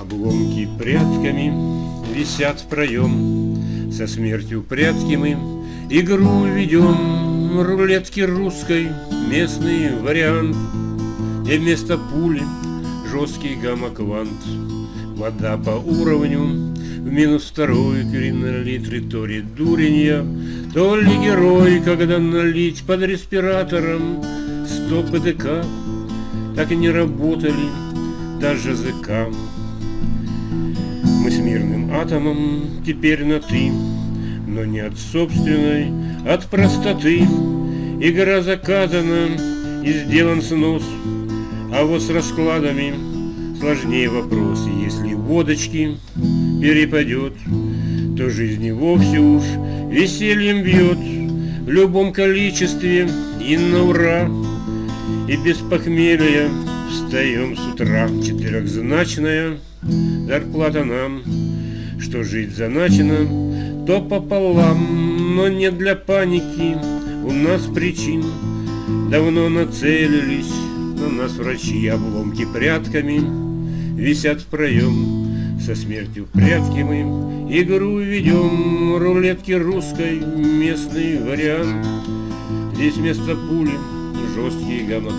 Обломки прядками висят в проем, Со смертью прятки мы игру ведем, Рулетки русской, местный вариант, Где вместо пули жесткий гамма-квант. Вода по уровню в минус второй кринолитре, то ли дурень я, то ли герой, когда налить под респиратором сто ПДК, так и не работали даже языка. Мирным атомом теперь на «ты», но не от собственной, от простоты. Игра заказана и сделан снос, а вот с раскладами сложнее вопрос. Если водочки перепадет, то жизнь и вовсе уж весельем бьет в любом количестве и на ура. И без похмелья встаем с утра. Четырехзначная зарплата нам, что жить заначено, то пополам, но не для паники у нас причин. Давно нацелились на нас врачи обломки прятками Висят в проем Со смертью прятки мы. Игру ведем Рулетки русской Местный вариант. Здесь вместо пули Жесткий гамма